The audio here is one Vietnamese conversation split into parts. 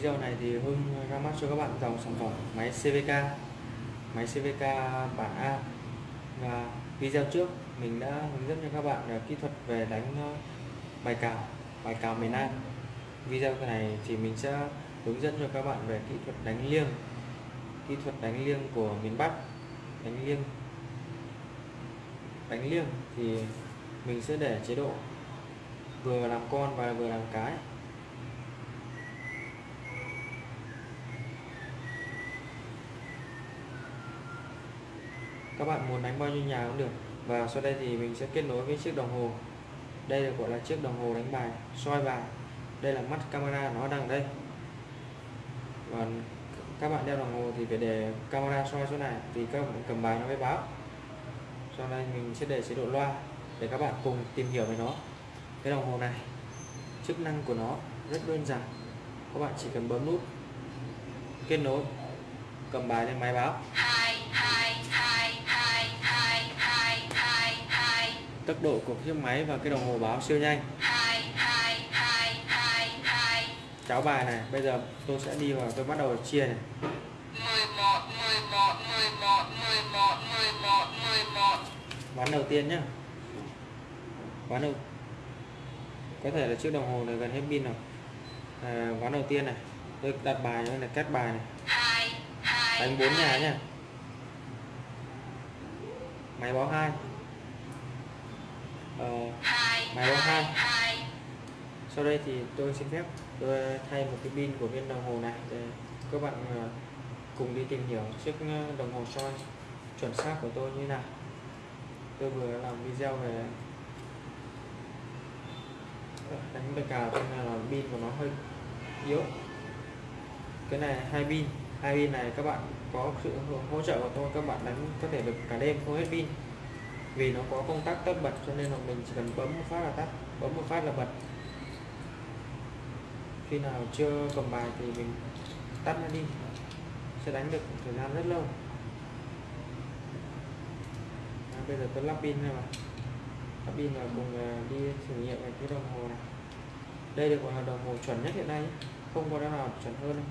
video này thì Hưng ra mắt cho các bạn dòng sản phẩm máy CVK máy CVK bản A. Và video trước mình đã hướng dẫn cho các bạn kỹ thuật về đánh ờ, bài cào bài cào miền Nam video này thì mình sẽ hướng dẫn cho các bạn về kỹ thuật đánh liêng, kỹ thuật đánh liêng của miền Bắc, đánh liêng. Đánh liêng thì mình sẽ để chế độ vừa làm con và vừa làm cái. Các bạn muốn đánh bao nhiêu nhà cũng được. Và sau đây thì mình sẽ kết nối với chiếc đồng hồ. Đây được gọi là chiếc đồng hồ đánh bài, soi bài. Đây là mắt camera nó đang đây. Và các bạn đeo đồng hồ thì phải để camera soi chỗ này, thì các bạn cầm bài nó mới báo. Sau đây mình sẽ để chế độ loa để các bạn cùng tìm hiểu về nó. Cái đồng hồ này, chức năng của nó rất đơn giản. Các bạn chỉ cần bấm nút kết nối, cầm bài lên máy báo. Tốc độ của chiếc máy và cái đồng hồ báo siêu nhanh. Cháo bài này bây giờ tôi sẽ đi vào tôi bắt đầu chia này. 11 11 11 11 11 11 ván đầu tiên nhá. Ván đầu có thể là chiếc đồng hồ này gần hết pin rồi. À, ván đầu tiên này tôi đặt bài như là cắt bài này. Đánh bốn nhà nhá. Máy báo hai ờ, 2 Máy báo hai. 2 sau đây thì tôi xin phép tôi thay một cái pin của viên đồng hồ này để các bạn ờ, cùng đi tìm hiểu chiếc ờ, đồng hồ soi chuẩn xác của tôi như nào. Tôi vừa làm video về đánh bài cào cho nên là pin của nó hơi yếu. Cái này hai pin. Hai pin này các bạn có sự hỗ trợ của tôi các bạn đánh có thể được cả đêm không hết pin vì nó có công tắc tắt bật cho nên là mình chỉ cần bấm một phát là tắt bấm một phát là bật. Khi nào chưa cầm bài thì mình tắt nó đi sẽ đánh được thời gian rất lâu. À, bây giờ tôi lắp pin này mà. Lắp pin là cùng à, đi thử nghiệm cái đồng hồ này. Đây được gọi là đồng hồ chuẩn nhất hiện nay không có cái nào chuẩn hơn đâu.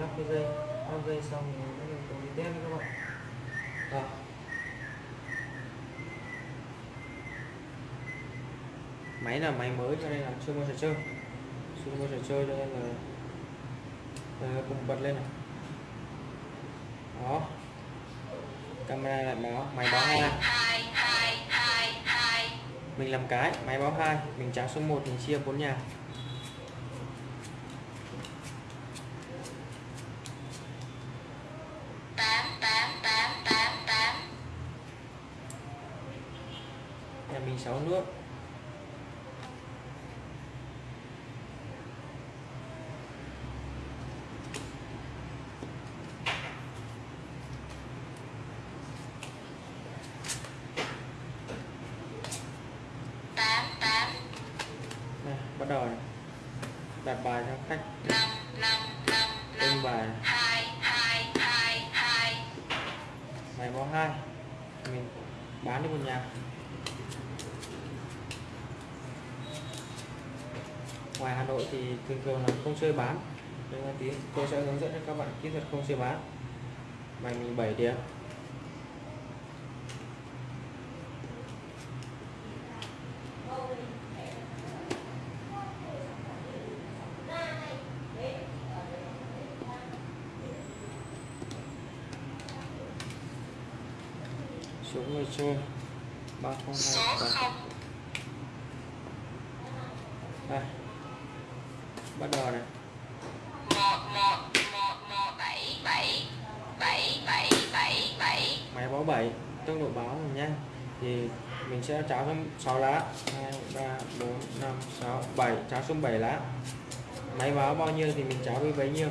Lắp cái dây lắp dây xong rồi bắt đầu tôi đi test các bạn. Rồi. máy là máy mới cho nên là chưa mua giờ chơi. Chưa mua giờ chơi cho nên là ờ, à, cùng bật lên này. Đó. Camera lại báo máy báo hai. Mình làm cái máy báo hai mình trắng số 1 mình chia bốn nhà tám tám tám tám tám nhà mình 6 nước tám tám này, bắt đầu này. đặt bài cho khách năm tung bài. Hai hai hai. Mình bán đi một nhà. Ngoài Hà Nội thì thường thường là không chơi bán. Nhưng mà tí tôi sẽ hướng dẫn cho các bạn kỹ thuật không chơi bán. Bài mình 7 điểm. Số người chơi. Ba không hai đây. Bắt đầu này. Máy báo 7 tốc độ báo mình nhanh thì mình sẽ cháo xuống 6 lá. 2 3 4 5 6 7 cháo xuống 7 lá. Máy báo bao nhiêu thì mình cháo với bấy nhiêu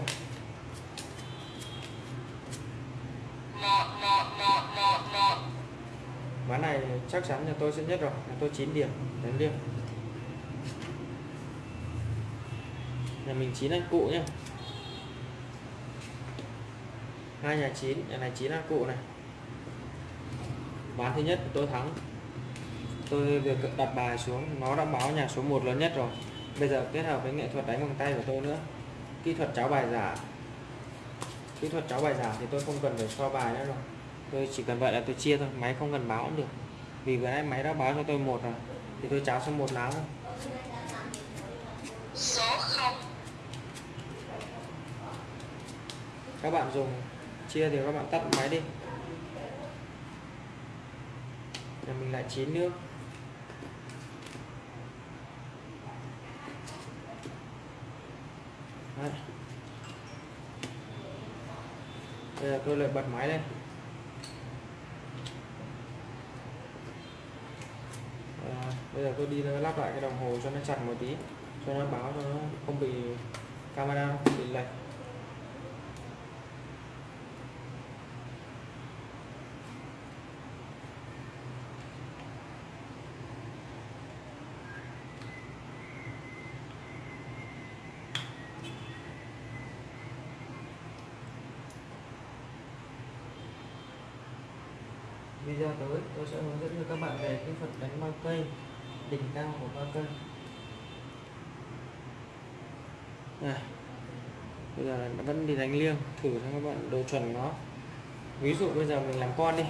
một một một một một ván này chắc chắn là tôi sẽ nhất rồi là tôi 9 điểm đánh liêng. Nhà mình chín anh cụ nhá. Hai nhà chín, nhà này chín ăn cụ này. Ván thứ nhất, tôi thắng. Tôi vừa đặt bài xuống, nó đã báo nhà số 1 lớn nhất rồi. Bây giờ kết hợp với nghệ thuật đánh bằng tay của tôi nữa. Kỹ thuật cháo bài giả. Kỹ thuật cháo bài giả thì tôi không cần phải so bài nữa rồi tôi chỉ cần vậy là tôi chia thôi máy không cần báo cũng được. Vì vừa nãy máy đã báo cho tôi một rồi thì tôi cháo xong một lá thôi. Số 0 các bạn dùng chia thì các bạn tắt máy đi. Nhà mình lại chín nước. Đấy. bây giờ tôi lại bật máy lên à, bây giờ tôi đi lắp lại cái đồng hồ cho nó chặt một tí, cho nó báo cho nó không bị camera không bị lệch. Video tới, tôi sẽ hướng dẫn cho các bạn về cái phần đánh bao cây đỉnh cao của ba cây này bây giờ nó vẫn đi đánh liêng, thử cho các bạn độ chuẩn nó. Ví dụ bây giờ mình làm con đi.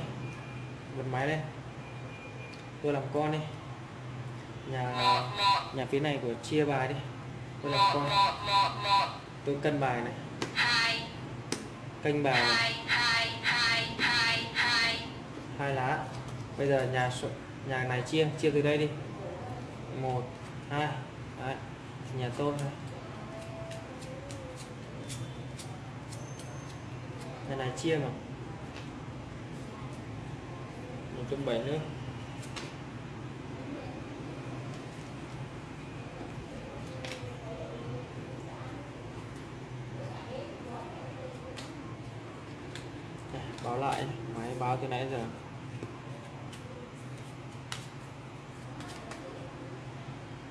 Bật máy lên. Tôi làm con đi. Nhà nhà phía này của chia bài đi. Tôi làm con. Tôi cân bài này. Canh bài này. hai lá. Bây giờ nhà nhà này chia chia từ đây đi một, hai, đấy, nhà tôi thôi. Đây này chia mà. Một trăm bảy nữa. Báo lại, máy báo từ nãy giờ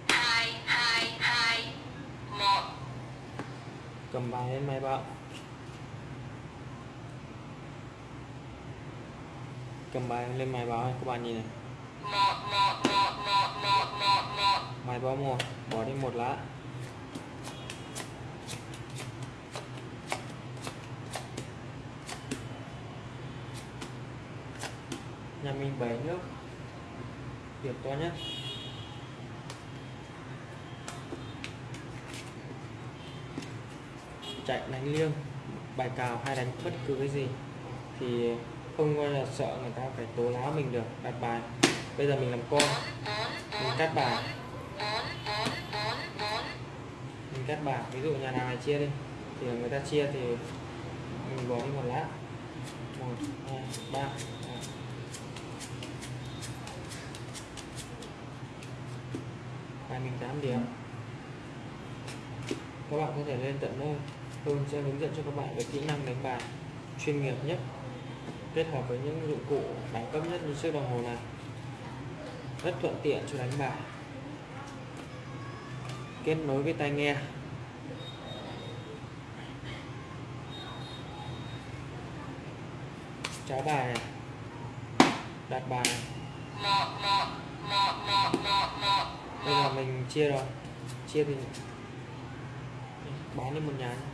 hai hai hai một bài lên máy báo cầm bài lên máy báo các bạn nhìn này. Máy báo một, bỏ đi một lá. Nhà mình bảy nước điểm to nhất. Chạy đánh liêng, bài cào hay đánh bất cứ cái gì, thì không bao giờ sợ người ta phải tố láo mình được, đặt bài. Bây giờ mình làm con, mình cắt bài. Mình cắt bài, ví dụ nhà nào này chia đi, thì người ta chia thì mình bỏ đi một lá. Một, hai, ba Đấy. bài mình 8 điểm. Các bạn có thể lên tận nơi tôi sẽ hướng dẫn cho các bạn về kỹ năng đánh bài chuyên nghiệp nhất, kết hợp với những dụng cụ đẳng cấp nhất như chiếc đồng hồ này. Rất thuận tiện cho đánh bài. Kết nối với tai nghe. Cháo bài này. Đặt bài này. Bây giờ mình chia rồi. Chia thì bán đi một nhà nhé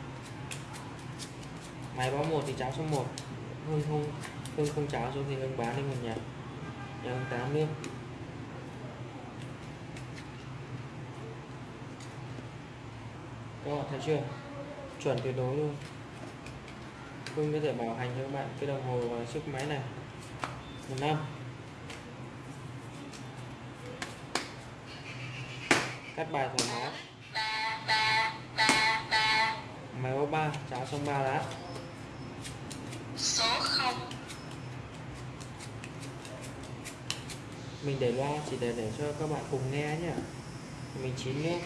máy báo một thì cháo số 1 hương không hương không cháo xuống thì hương bán đi một nhà. Nhà hương tám nước các bạn thấy chưa? Chuẩn tuyệt đối luôn. Hương có thể bảo hành cho các bạn cái đồng hồ và chiếc máy này. Một năm. Cắt bài thoải mái. Ba máy báo ba, cháo xong ba lá số không. Mình để loa, chỉ để để cho các bạn cùng nghe nhé mình chín nước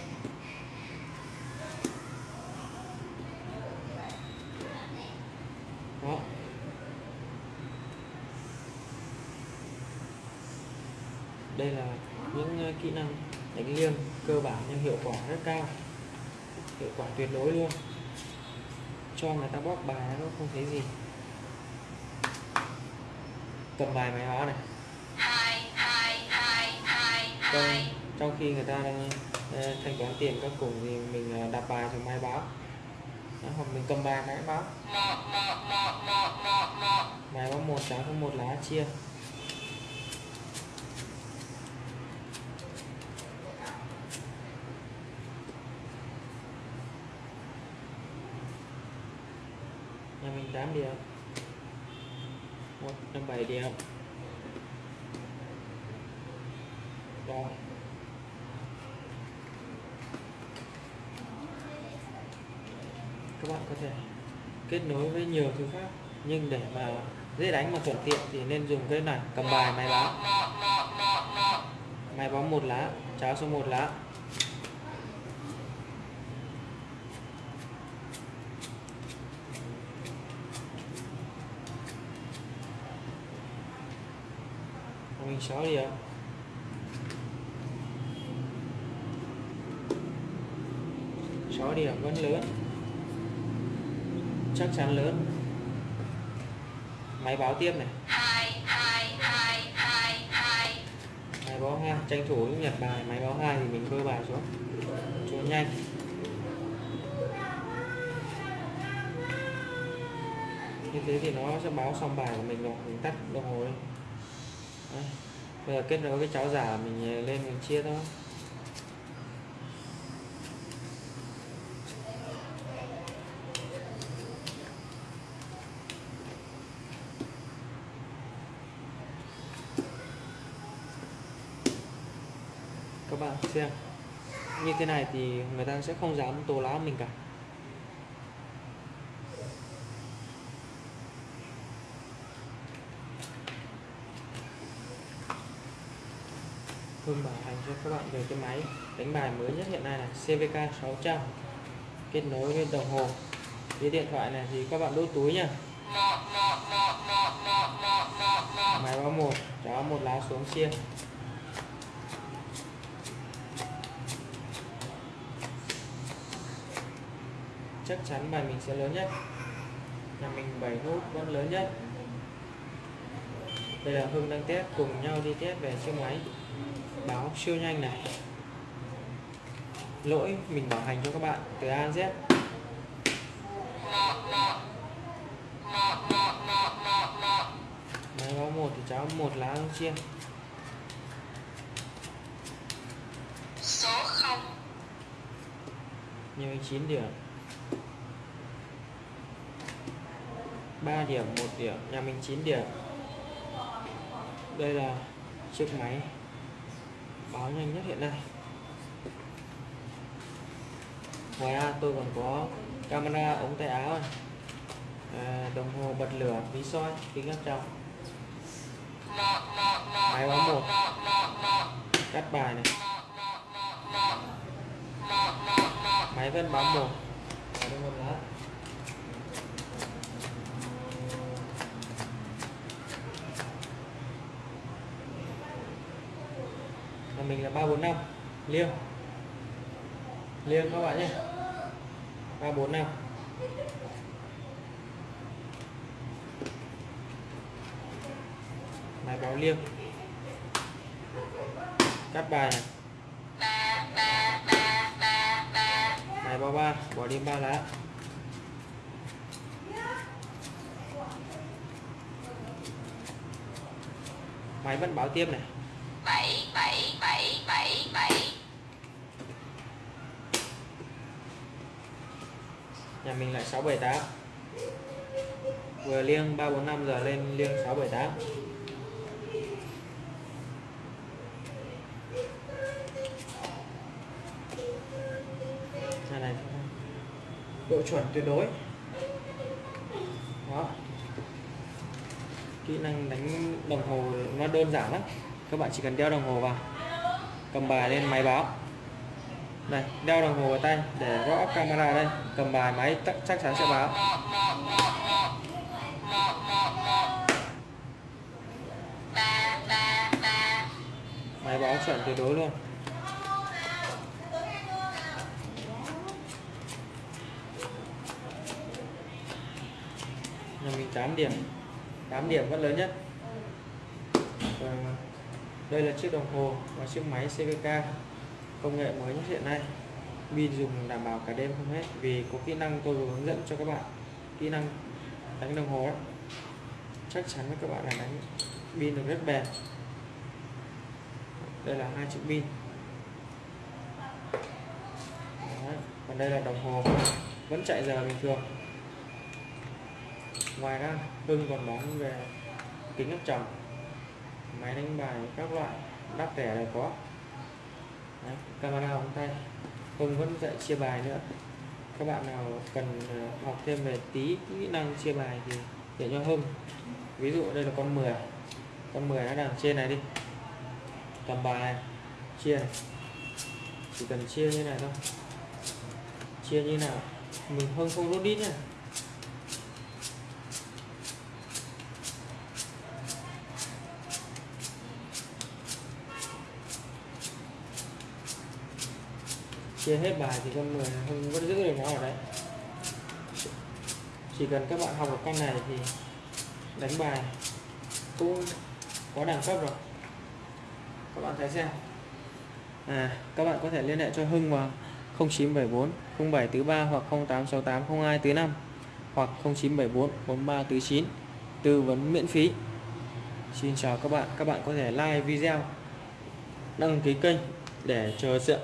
đó. Đây là những ờ, kỹ năng đánh liêng cơ bản nhưng hiệu quả rất cao. Hiệu quả tuyệt đối luôn. Cho người ta bóp bài nó không thấy gì cầm bài máy báo này. Trong, trong khi người ta đang ờ, thanh toán tiền các cùng thì mình ờ, đặt bài xuống máy báo. Đó, hoặc mình cầm bài máy báo. Máy báo một giá có một lá chia. Nhà mình 8 điểm một năm bảy điểm rồi. Các bạn có thể kết nối với nhiều thứ khác, nhưng để mà dễ đánh mà thuận tiện thì nên dùng cái này, cầm bài, máy báo. Máy báo một lá, cháo số một lá. Mình 6 điểm sáu điểm vẫn lớn. Chắc chắn lớn. Máy báo tiếp này. Máy báo hai tranh thủ nhặt bài. Máy báo hai thì mình bơi bài xuống. Cho nhanh. Như thế thì nó sẽ báo xong bài của mình rồi. Mình tắt đồng hồ đi đây. bây giờ kết nối cái cháo giả, mình ờ, lên mình chia thôi các bạn xem, như thế này thì người ta sẽ không dám tố láo mình cả Hương bảo hành cho các bạn về cái máy đánh bài mới nhất hiện nay là CVK 600 kết nối với đồng hồ. Với điện thoại này thì các bạn đút túi nha máy báo một đó một lá xuống chia. Chắc chắn bài mình sẽ lớn nhất. Nhà mình 7 nút vẫn lớn nhất. Bây giờ Hưng đang test cùng nhau đi test về chiếc máy báo siêu nhanh này. Lỗi mình bảo hành cho các bạn từ A đến Z. Máy báo một thì cháu một lá không chia số không. Như 9 điểm. 3 điểm 1 điểm. Nhà mình 9 điểm. Đây là chiếc máy báo nhanh nhất hiện nay. Ngoài ra tôi còn có camera ống tay áo này. À, đồng hồ bật lửa ví soi kính áp tròng Máy báo một. cắt bài này. Máy vẫn báo một. Đồng hồ lá thằng mình là ba bốn năm. Liêng. Liêng các bạn nhé. Ba bốn năm. Máy báo liêng. Cắt bài này. Bài bao ba. Bỏ đi ba lá. Máy vẫn báo tiếp này. 7 bảy bảy bảy bảy Nhà mình lại 678. Vừa liêng 345 giờ lên liêng 678. Này này. Độ chuẩn tuyệt đối. Đó. Kỹ năng đánh đồng hồ nó đơn giản lắm. Các bạn chỉ cần đeo đồng hồ vào. Cầm bài lên máy báo. Này, đeo đồng hồ vào tay để rõ camera đây. Cầm bài máy chắc chắn sẽ báo. Máy báo chuẩn tuyệt đối luôn. Nhà mình 8 điểm 8 điểm vẫn lớn nhất đây là chiếc đồng hồ và chiếc máy CVK công nghệ mới nhất hiện nay. Pin dùng đảm bảo cả đêm không hết vì có kỹ năng tôi vừa hướng dẫn cho các bạn. Kỹ năng đánh đồng hồ đó. chắc chắn với các bạn là đánh pin được rất bền. Đây là hai chiếc pin. Còn đây là đồng hồ. Vẫn chạy giờ bình thường. Ngoài ra Hưng còn bóng về kính áp tròng máy đánh bài các loại đắt rẻ đều có. Đấy, camera không tay. Hưng vẫn dạy chia bài nữa. Các bạn nào cần ờ, học thêm về tí kỹ năng chia bài thì để cho Hưng. Ví dụ đây là con 10 con 10 nó đang trên này đi. Cầm bài này chia này. Chỉ cần chia như này thôi. Chia như nào? Mình hưng không rút đít nha chia hết bài thì con 10 không, vẫn giữ được nó ở đấy. Chỉ cần các bạn học được cách này thì đánh bài cũng có đẳng cấp rồi. Các bạn thấy xem. À các bạn có thể liên hệ cho Hưng vào 0974 0743 hoặc 0868 0245 hoặc 0974 4349 tư vấn miễn phí. Xin chào các bạn. Các bạn có thể like video, đăng ký kênh để chờ